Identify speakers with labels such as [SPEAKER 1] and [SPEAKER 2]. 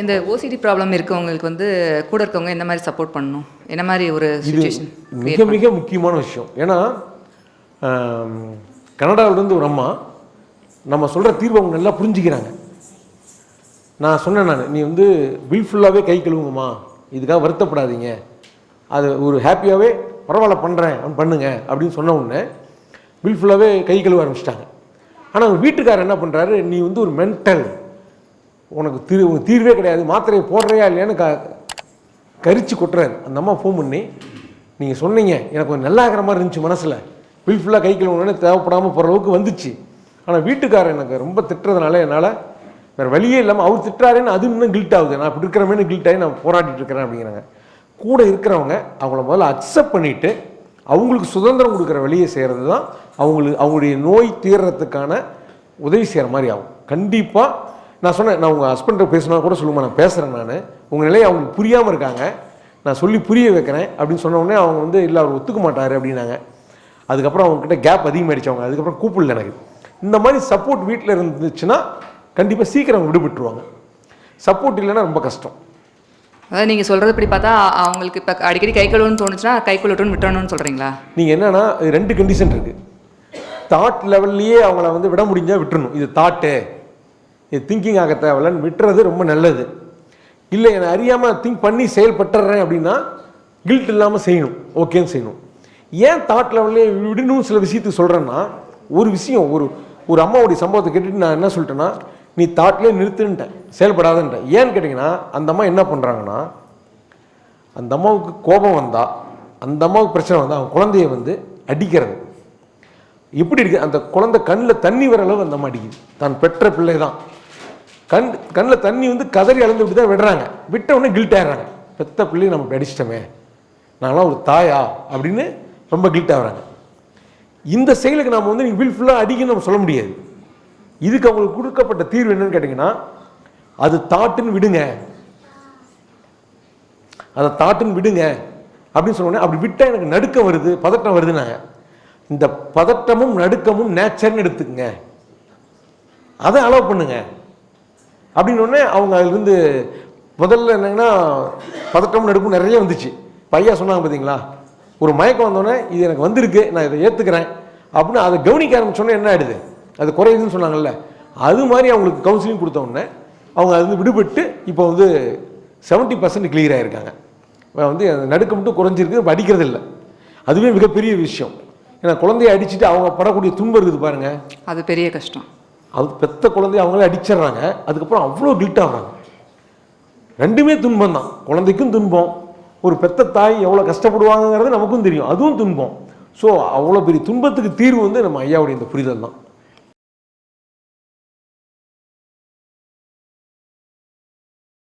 [SPEAKER 1] இந்த OCD problem இருக்கவங்களுக்கு வந்து கூட இருக்கவங்க என்ன மாதிரி சப்போர்ட் பண்ணணும்? என்ன மாதிரி ஒரு சுச்சுவேஷன்
[SPEAKER 2] மிக மிக முக்கியமான விஷயம். ஏன்னா கனடாவிலேருந்து ஒரு அம்மா நம்ம சொல்கிற தீர்வை அவங்க நல்லா புரிஞ்சுக்கிறாங்க. நான் சொன்னேன் நான் நீ வந்து பில் ஃபுல்லாகவே கை கழுவுங்கம்மா. இதுக்காக வருத்தப்படாதீங்க. அது ஒரு ஹாப்பியாகவே பரவாயில்ல பண்ணுறேன் அவன் பண்ணுங்க. அப்படின்னு சொன்ன உடனே பில் ஃபுல்லாகவே கை கழுவ ஆரம்பிச்சிட்டாங்க. ஆனால் அவங்க வீட்டுக்காரர் என்ன பண்ணுறாரு நீ வந்து ஒரு மென்டல் உனக்கு தீர் உனக்கு தீர்வே கிடையாது மாத்திரையை போடுறையா இல்லையான்னு க கரிச்சு கொட்டுறாரு. அந்த அம்மா ஃபோன் பண்ணி நீங்கள் சொன்னீங்க எனக்கு கொஞ்சம் நல்லா இருக்கிற மாதிரி இருந்துச்சு மனசில். வில்ஃபுல்லாக கை கழுவுனே தேவைப்படாமல் போகிற அளவுக்கு வந்துச்சு. ஆனால் வீட்டுக்காரர் எனக்கு ரொம்ப திட்டுறதுனால என்னால் வேறு வழியே இல்லாமல் அவர் திட்டுறாருன்னு அது இன்னும் கில்ட் ஆகுது. நான் இப்படி இருக்கிறமேனு கில்ட் ஆகி நான் போராடிட்டு இருக்கிறேன் அப்படிங்கிறாங்க. கூட இருக்கிறவங்க அவங்கள முதல்ல அக்செப்ட் பண்ணிவிட்டு அவங்களுக்கு சுதந்திரம் கொடுக்குற வழியை செய்கிறது தான் அவங்களுக்கு அவங்களுடைய நோய் தீர்றதுக்கான உதவி செய்கிற மாதிரி ஆகும். கண்டிப்பாக நான் சொன்னேன் நான் உங்கள் ஹஸ்பண்ட்டை பேசினா கூட சொல்லுமா நான் பேசுகிறேன் நான். உங்கள் நிலையை அவங்களுக்கு புரியாமல் இருக்காங்க. நான் சொல்லி புரிய வைக்கிறேன் அப்படின்னு சொன்ன உடனே அவங்க வந்து இல்லை அவர் ஒத்துக்க மாட்டார் அப்படின்னாங்க. அதுக்கப்புறம் அவங்கக்கிட்ட கேப் அதிகமாகிடுச்சு அவங்க. அதுக்கப்புறம் கூப்பிடல எனக்கு. இந்த மாதிரி சப்போர்ட் வீட்டில் இருந்துச்சுன்னா கண்டிப்பாக சீக்கிரம் விடுபட்டுருவாங்க. சப்போர்ட் இல்லைன்னா ரொம்ப கஷ்டம்.
[SPEAKER 1] அதாவது நீங்கள் சொல்கிறது இப்படி பார்த்தா அவங்களுக்கு இப்போ அடிக்கடி கை கழுவுன்னு தோணுச்சுன்னா கை கழுவட்டும்னு விட்டுறணும்னு சொல்கிறீங்களா
[SPEAKER 2] நீங்கள் என்னன்னா இது ரெண்டு கண்டிஷன் இருக்குது தாட் லெவல்லையே அவங்கள வந்து விட முடிஞ்சால் விட்டுறணும். இது தாட்டு இது திங்கிங் ஆக தேவையில்லன்னு விட்டுறது ரொம்ப நல்லது. இல்லை என்னை அறியாமல் திங்க் பண்ணி செயல்பட்டுறேன் அப்படின்னா கில்ட் இல்லாமல் செய்யணும். ஓகேன்னு செய்யணும். ஏன் தாட் லெவல்லே விடணும் சில விஷயத்துக்கு சொல்கிறேன்னா ஒரு விஷயம் ஒரு ஒரு அம்மாவுடைய சம்பவத்தை கேட்டுட்டு நான் என்ன சொல்லிட்டேன்னா நீ தாட்லேயே நிறுத்துன்ட்டேன் செயல்படாதுன்ட்டேன் ஏன்னு கேட்டிங்கன்னா அந்த அம்மா என்ன பண்ணுறாங்கன்னா அந்த அம்மாவுக்கு கோபம் வந்தால் அந்த அம்மாவுக்கு பிரச்சனை வந்தால் அவங்க குழந்தைய வந்து அடிக்கிறது. எப்படி இருக்குது அந்த குழந்தை கண்ணில் தண்ணி வர அளவு அந்த அம்மா அடிக்குது. தான் பெற்ற பிள்ளை தான் கண் கண்ணில் தண்ணி வந்து கதறி அளந்து விட்டு தான் விடுறாங்க. விட்ட உடனே கில்ட் ஆகிறாங்க பெத்த பிள்ளையை நம்ம அடிச்சிட்டோமே நாங்களாம் ஒரு தாயா? அப்படின்னு ரொம்ப கில்ட் ஆகுறாங்க. இந்த செயலுக்கு நம்ம வந்து நீங்கள் வில்ஃபுல்லாக அடிக்கணும்னு நம்ம சொல்ல முடியாது. இதுக்கு அவங்களுக்கு கொடுக்கப்பட்ட தீர்வு என்னன்னு கேட்டிங்கன்னா அது தாட்டுன்னு விடுங்க. அதை தாட்டுன்னு விடுங்க. அப்படின்னு சொன்னோடனே அப்படி விட்டால் எனக்கு நடுக்கம் வருது பதட்டம் வருதுன்னாங்க. இந்த பதட்டமும் நடுக்கமும் நேச்சர்னு எடுத்துக்கங்க. அதை அலோவ் பண்ணுங்கள் அப்படின்னு அவங்க அதுலேருந்து முதல்ல என்னங்கன்னா பதட்டம் நடுப்பு நிறைய வந்துச்சு. பையா சொன்னாங்க பார்த்தீங்களா? ஒரு மயக்கம் வந்தோடனே இது எனக்கு வந்திருக்கு நான் இதை ஏற்றுக்கிறேன் அப்படின்னு அதை கவனிக்க ஆரம்பிச்சோன்னே என்ன ஆயிடுது? அது குறையுதுன்னு சொன்னாங்கல்ல. அது மாதிரி அவங்களுக்கு கவுன்சிலிங் கொடுத்தோடனே அவங்க அவங்க அதுலேருந்து விடுபட்டு இப்போ வந்து செவன்ட்டி பர்சன்ட் கிளியர் ஆகிருக்காங்க வந்து அந்த மட்டும் குறைஞ்சிருக்கு இப்ப அடிக்கிறது இல்லை. அதுவே மிகப்பெரிய விஷயம். ஏன்னா குழந்தைய அடிச்சுட்டு அவங்க படக்கூடிய துன்பம் இருக்குது பாருங்கள்
[SPEAKER 1] அது பெரிய கஷ்டம்.
[SPEAKER 2] அது பெத்த குழந்தைய அவங்களே அடிச்சிடுறாங்க. அதுக்கப்புறம் அவ்வளோ கில்ட் ஆகுறாங்க. ரெண்டுமே துன்பம் தான். குழந்தைக்கும் துன்பம். ஒரு பெத்த தாய் எவ்வளோ கஷ்டப்படுவாங்கங்கிறது நமக்கும் தெரியும். அதுவும் துன்பம். ஸோ அவ்வளோ பெரிய துன்பத்துக்கு தீர்வு வந்து நம்ம ஐயாவுடைய இந்த புரிதல் தான்.